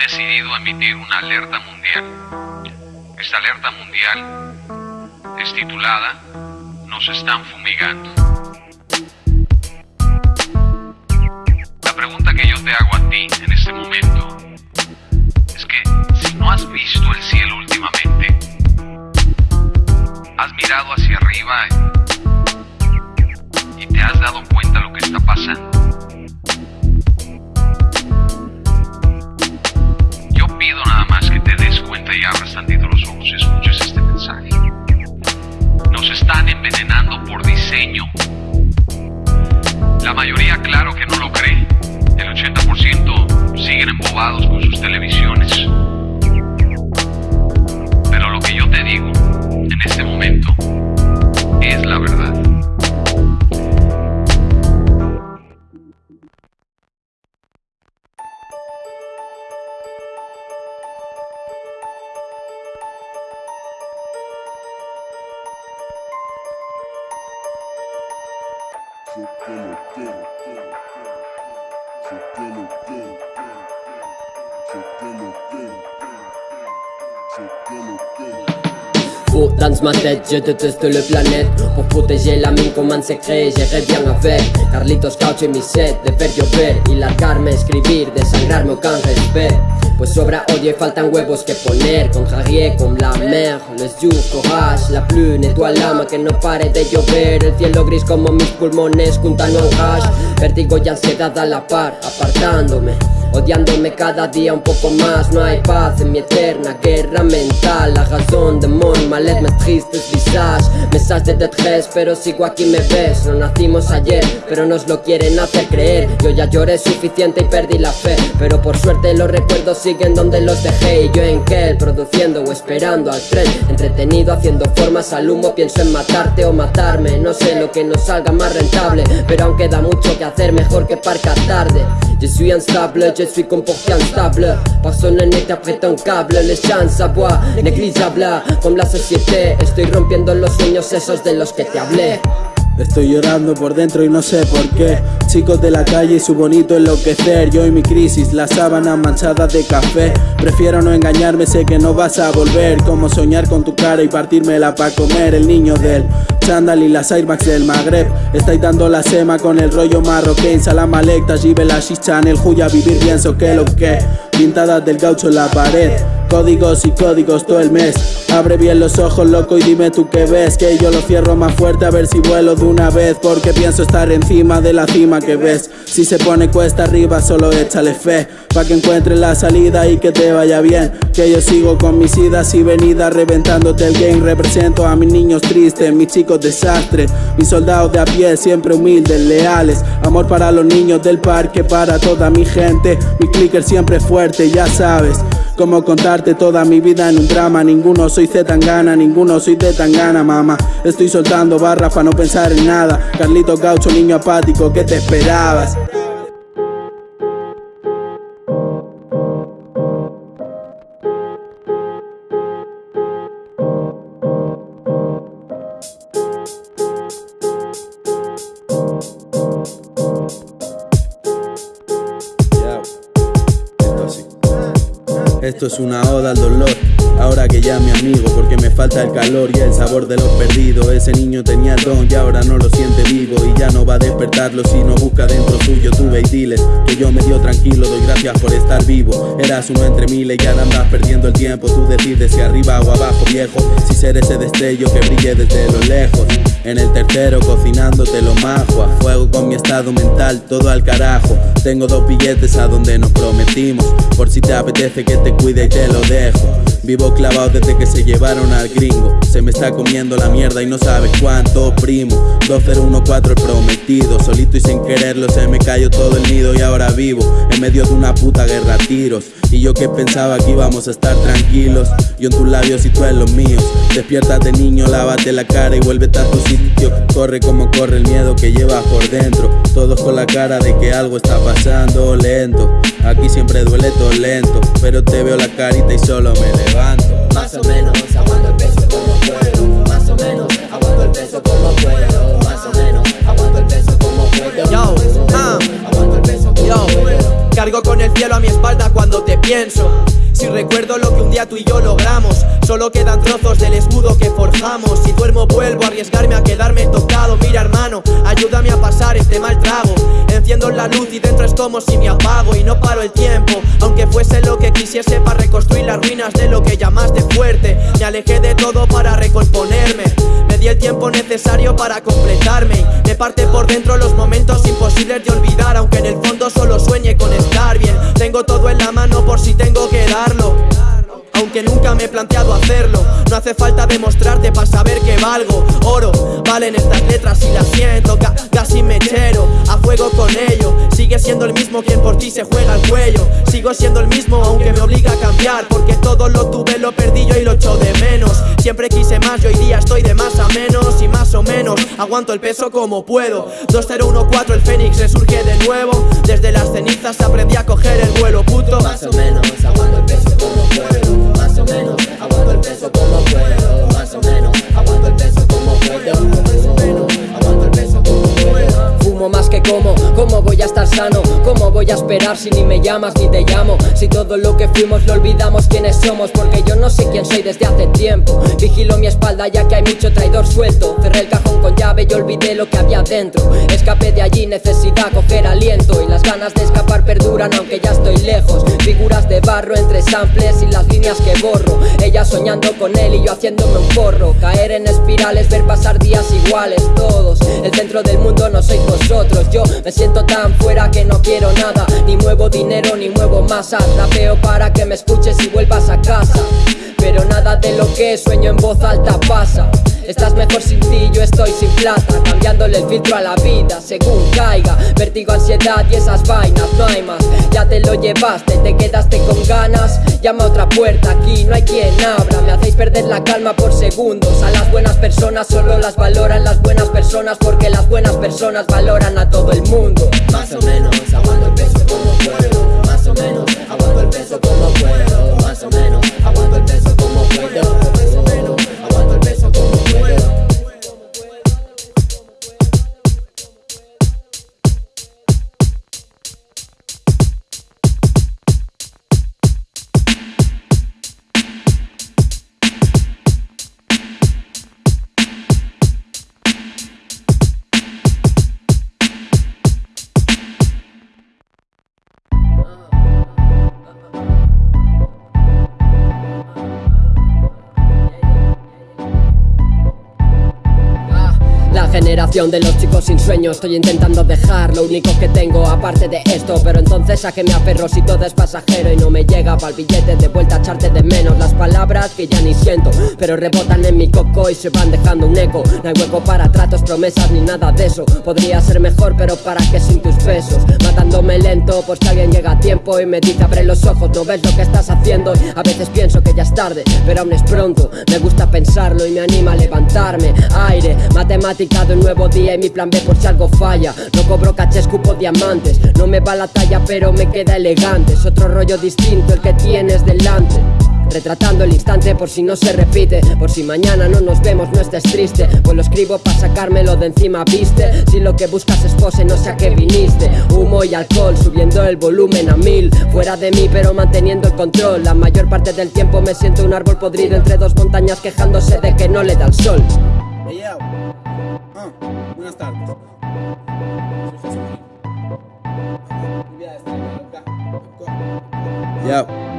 decidido emitir una alerta mundial. Esta alerta mundial es titulada Nos están fumigando. La pregunta que yo te hago a ti en este momento es que si no has visto el cielo últimamente, has mirado hacia arriba Faux dans ma tête, je déteste le planète. Pour protéger la mine comme un secret, j'irai bien avec Carlitos Couch et mi set de ver llover Y largarme, escribir, desangrarme aucun respect. Pues sobra odio y faltan huevos que poner Contrarié comme la mer, les jours, courage La pluie nettoie l'âme, que no pare de llover. El cielo gris como mis pulmones juntan un hash Vértigo y ansiedad a la par, apartándome Odiándome cada día un poco más No hay paz en mi eterna guerra mental. La razón de mon malet, mes tristes visages Mesas de détresse, pero sigo aquí me ves. No nacimos ayer, pero nos lo quieren hacer creer. Yo ya lloré suficiente y perdí la fe. Pero por suerte los recuerdos siguen donde los dejé. Y yo en qué, produciendo o esperando al tren. Entretenido haciendo formas al humo Pienso en matarte o matarme. No sé lo que nos salga más rentable Pero aún queda mucho que hacer, mejor que parcar tarde Je suis instable, je suis comporté instable Personne n'interprète un câble, les chances à bois Négligeable, comme la société. Estoy rompiendo los sueños esos de los que te hablé Estoy llorando por dentro y no sé por qué. Chicos de la calle y su bonito enloquecer. Yo y mi crisis, la sábana manchada de café. Prefiero no engañarme, sé que no vas a volver. Como soñar con tu cara y partírmela para comer. El niño del chándal y las Airmax del Magreb. Estáis dando la sema con el rollo marroquín. Salam alecta, jibe la chicha en el Juya. Vivir pienso que lo que. Pintadas del gaucho en la pared. Códigos y códigos todo el mes. Abre bien los ojos, loco, y dime tú qué ves. Que yo lo cierro más fuerte a ver si vuelo de una vez. Porque pienso estar encima de la cima que ves. Si se pone cuesta arriba, solo échale fe. Pa' que encuentres la salida y que te vaya bien. Que yo sigo con mis idas y venidas reventándote el game. Represento a mis niños tristes, mis chicos desastres. Mis soldados de a pie, siempre humildes, leales. Amor para los niños del parque, para toda mi gente. Mi clicker siempre fuerte, ya sabes. Cómo contarte toda mi vida en un drama Ninguno soy Z Tangana, ninguno soy de Tangana, mamá Estoy soltando barras para no pensar en nada Carlito Gaucho, niño apático, ¿qué te esperabas? Esto es una oda al dolor. Ahora que ya mi amigo, porque me falta el calor y el sabor de lo perdido. Ese niño tenía el don y ahora no lo siente vivo. Y ya no va a despertarlo si no busca dentro suyo. Tuve y diles que yo medio tranquilo, doy gracias por estar vivo. Eras uno entre miles y ahora andas perdiendo el tiempo. Tú decides si arriba o abajo, viejo. Si ser ese destello que brille desde lo lejos. En el tercero cocinándote lo majo. A fuego con mi estado mental, todo al carajo. Tengo dos billetes a donde nos prometimos. Por si te apetece que te cuide y te lo dejo. Vivo clavado desde que se llevaron al gringo. Se me está comiendo la mierda y no sabes cuánto, primo. 2014 el prometido. Solito y sin quererlo se me cayó todo el nido y ahora vivo en medio de una puta guerra a tiros. Y yo que pensaba que íbamos a estar tranquilos. Yo en tus labios y tú en los míos. Despiértate niño, lávate la cara y vuélvete a tu sitio. Corre como corre el miedo que llevas por dentro. Todos con la cara de que algo está pasando lento. Aquí siempre duele todo lento. Pero te veo la carita y solo me levanto. Más o menos, aguanto el peso como puedo Más o menos, aguanto el peso como puedo Más o menos, aguanto el peso como puedo Yo, ah. aguanto el peso como Yo, puedo Cargo con el cielo a mi espalda cuando te pienso. Si recuerdo lo que un día tú y yo logramos, solo quedan trozos del escudo que forjamos. Si duermo, vuelvo a arriesgarme a quedarme tocado. Mira, hermano, ayúdame a pasar este mal trago. La luz y dentro es como si me apago y no paro el tiempo. Aunque fuese lo que quisiese para reconstruir las ruinas de lo que llamaste fuerte. Me alejé de todo para recomponerme. Me di el tiempo necesario para completarme. Me parte por dentro los momentos imposibles de olvidar. Aunque en el fondo solo sueñe con estar bien. Tengo todo en la mano por si tengo que darlo aunque nunca me he planteado hacerlo. No hace falta demostrarte para saber que valgo. Oro, valen estas letras y las siento. Fuego con ello. Sigue siendo el mismo quien por ti se juega el cuello. Sigo siendo el mismo aunque me obliga a cambiar. Porque todo lo tuve, lo perdí yo y lo echo de menos. Siempre quise más y hoy día estoy de más a menos. Y más o menos aguanto el peso como puedo. 2014 el Fénix resurge de nuevo. Desde las cenizas aprendí a coger el vuelo puto. Más o menos aguanto el peso como puedo más o menos, más que como, ¿cómo voy a estar sano? ¿Cómo voy a esperar si ni me llamas ni te llamo? Si todo lo que fuimos lo olvidamos quiénes somos, porque yo no sé quién soy desde hace tiempo. Vigilo mi espalda ya que hay mucho traidor suelto. Cerré el cajón con llave y olvidé lo que había dentro. Escapé de allí, necesidad coger aliento y las ganas de escapar perduran aunque ya estoy lejos. Figuras de barro entre samples y las líneas que borro. Ella soñando con él y yo haciéndome un porro. Caer en espirales, ver pasar días iguales todos. El centro del mundo no sois Yo me siento tan fuera que no quiero nada. Ni muevo dinero ni muevo masas. veo para que me escuches y vuelvas a casa. Lo que sueño en voz alta pasa. Estás mejor sin ti, yo estoy sin plata. Cambiándole el filtro a la vida según caiga. Vertigo, ansiedad y esas vainas, no hay más. Ya te lo llevaste, te quedaste con ganas. Llama a otra puerta, aquí no hay quien abra. Me hacéis perder la calma por segundos. A las buenas personas solo las valoran las buenas personas Porque las buenas personas valoran a todo el mundo. Más o menos, aguanto el peso como de los chicos sin sueño. Estoy intentando dejar lo único que tengo aparte de esto. Pero entonces a que me aferro si todo es pasajero Y no me llega para el billete de vuelta a echarte de menos Las palabras que ya ni siento Pero rebotan en mi coco y se van dejando un eco. No hay hueco para tratos, promesas ni nada de eso. Podría ser mejor pero para qué sin tus besos Matándome lento pues que alguien llega a tiempo Y me dice abre los ojos, no ves lo que estás haciendo A veces pienso que ya es tarde, pero aún es pronto. Me gusta pensarlo y me anima a levantarme. Aire, matemática de nuevo día y mi plan B por si algo falla. No cobro caché, escupo diamantes. No me va la talla pero me queda elegante. Es otro rollo distinto el que tienes delante. Retratando el instante por si no se repite. Por si mañana no nos vemos no estés triste. Pues lo escribo para sacármelo de encima, viste Si lo que buscas es pose no sé a qué viniste. Humo y alcohol subiendo el volumen a mil. Fuera de mí pero manteniendo el control. La mayor parte del tiempo me siento un árbol podrido Entre dos montañas quejándose de que no le da el sol buenas tardes. Ya.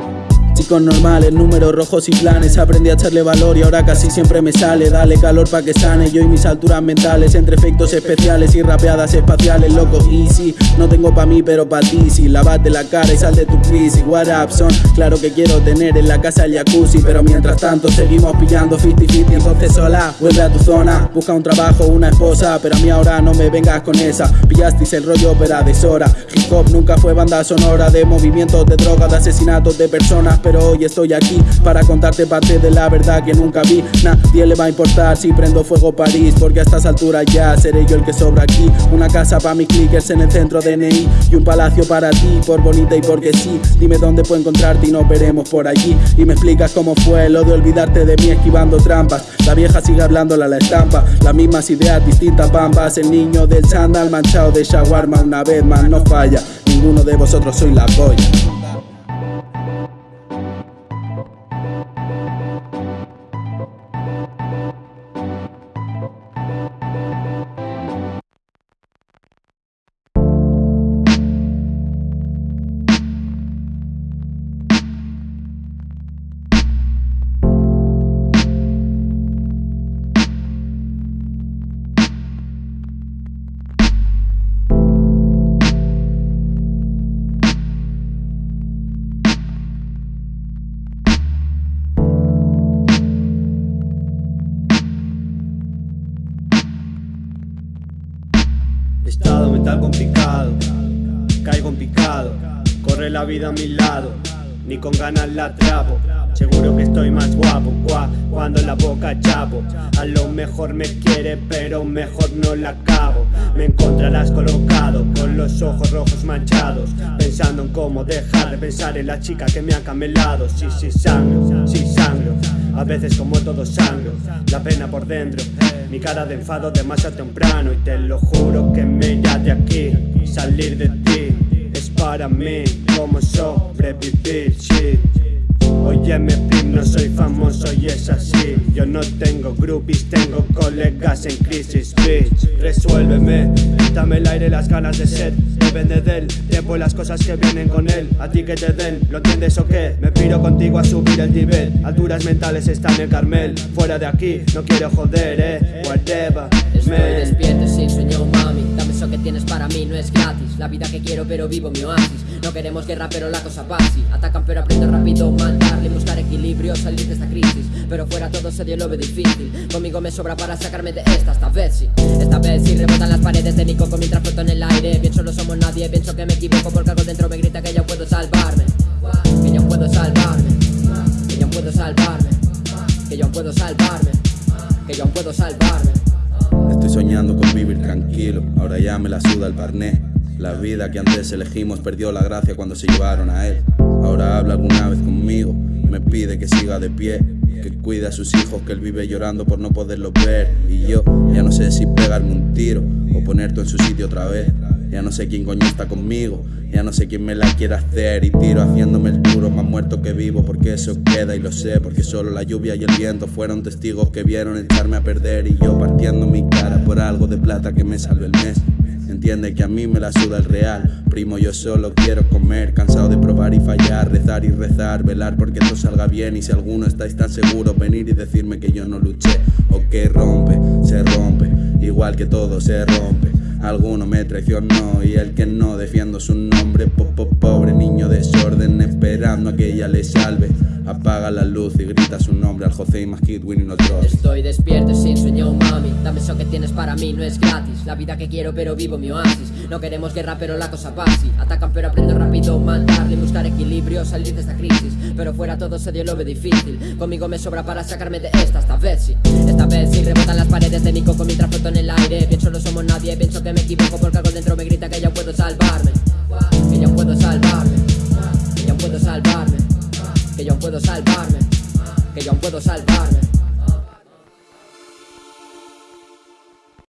Chicos normales, números rojos y planes. Aprendí a echarle valor y ahora casi siempre me sale. Dale calor pa' que sane. Yo y mis alturas mentales Entre efectos especiales y rapeadas espaciales Loco, easy, no tengo pa' mí pero pa' ti Si lavate la cara y sal de tu crisis. What up son, claro que quiero tener en la casa el jacuzzi Pero mientras tanto seguimos pillando 50-50 Entonces sola, vuelve a tu zona. Busca un trabajo, una esposa Pero a mí ahora no me vengas con esa. Pillasteis el rollo pero deshora. Hip hop nunca fue banda sonora De movimientos de drogas, de asesinatos de personas pero hoy estoy aquí para contarte parte de la verdad que nunca vi. Nadie le va a importar si prendo fuego París, porque a estas alturas ya seré yo el que sobra aquí. Una casa para mis clickers en el centro de NI y un palacio para ti, por bonita y porque sí. Dime dónde puedo encontrarte y nos veremos por allí. Y me explicas cómo fue lo de olvidarte de mí esquivando trampas. La vieja sigue hablándola a la estampa, las mismas ideas, distintas bambas. El niño del chandal manchado de shawarma una vez más no falla ninguno de vosotros soy la polla. Estado mental complicado, caigo en picado, corre la vida a mi lado, ni con ganas la atrapo. Seguro que estoy más guapo cua, cuando la boca chapo. A lo mejor me quiere, pero mejor no la acabo. Me encontrarás colocado con los ojos rojos manchados, pensando en cómo dejar de pensar en la chica que me ha camelado. Sí, sí, sangro, sí, sangro. A veces como todo sangro, la pena por dentro. Mi cara de enfado demasiado temprano y te lo juro que me irá de aquí. Salir de ti es para mí como sobrevivir. Shit. Óyeme prim, no soy famoso y es así Yo no tengo groupies, tengo colegas en crisis, bitch Resuélveme, dame el aire, las ganas de sed Depende del tiempo y las cosas que vienen con él. A ti que te den, ¿lo entiendes o qué? Me piro contigo a subir el nivel. Alturas mentales están en el Carmel. Fuera de aquí, no quiero joder, eh. Whatever, Estoy despierto sin sueño, mami eso que tienes para mí, no es gratis. La vida que quiero pero vivo mi oasis. No queremos guerra pero la cosa así Atacan pero aprendo rápido, mandarle Buscar equilibrio, salir de esta crisis. Pero fuera todo se dio lo difícil. Conmigo me sobra para sacarme de esta, esta vez sí. Esta vez sí rebotan las paredes de mi coco mientras floto en el aire. Pienso no somos nadie, pienso que me equivoco Porque algo dentro me grita que yo puedo salvarme. Que yo puedo salvarme. Que yo puedo salvarme. Que yo puedo salvarme. Que yo puedo salvarme Estoy soñando con vivir tranquilo, ahora ya me la suda el parné. La vida que antes elegimos perdió la gracia cuando se llevaron a él. Ahora habla alguna vez conmigo, me pide que siga de pie, que cuide a sus hijos, que él vive llorando por no poderlos ver. Y yo ya no sé si pegarme un tiro o ponerte en su sitio otra vez. Ya no sé quién coño está conmigo, ya no sé quién me la quiere hacer. Y tiro haciéndome el duro más muerto que vivo porque eso queda y lo sé porque solo la lluvia y el viento fueron testigos que vieron echarme a perder y yo partiendo mi cara por algo de plata que me salve el mes. Entiende que a mí me la suda el real, primo yo solo quiero comer, cansado de probar y fallar, rezar y rezar, velar porque todo salga bien. Y si alguno estáis tan seguros venir y decirme que yo no luché. O que rompe, se rompe, igual que todo se rompe. Alguno me traicionó y el que no defiendo su nombre, po, po, pobre niño desorden, esperando a que ella le salve. Apaga la luz y grita su nombre al José y Majid winning los drops. Estoy despierto sin sueño, mami. Dame eso que tienes para mí, no es gratis. La vida que quiero pero vivo mi oasis. No queremos guerra pero la cosa así Atacan pero aprendo rápido, mandarle Buscar equilibrio, salir de esta crisis. Pero fuera todo se dio lo ve difícil. Conmigo me sobra para sacarme de esta, esta vez sí. Esta vez sí rebotan las paredes de mi coco mientras floto en el aire. Pienso no somos nadie, pienso que me equivoco Porque algo dentro me grita que yo puedo salvarme. Que yo puedo salvarme. Que yo puedo salvarme que yo puedo salvarme, que yo puedo salvarme.